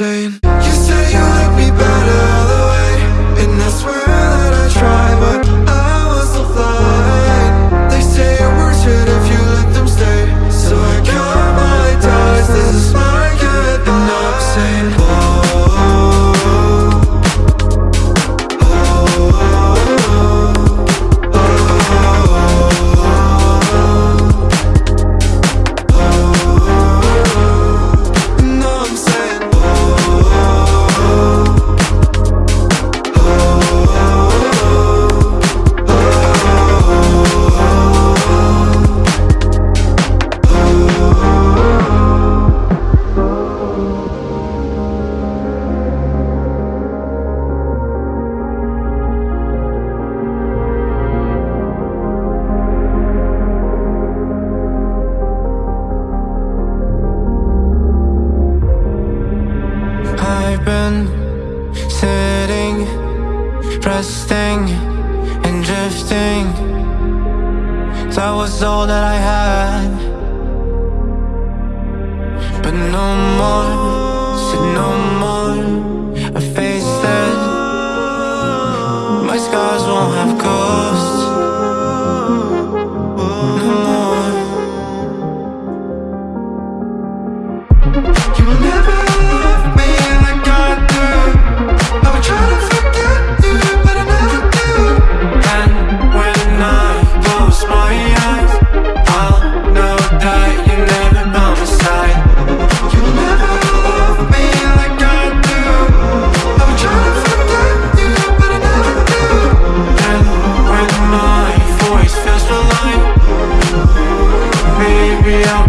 insane You say you like me better. Been sitting, resting, and drifting. That was all that I had. But no more, said no more. real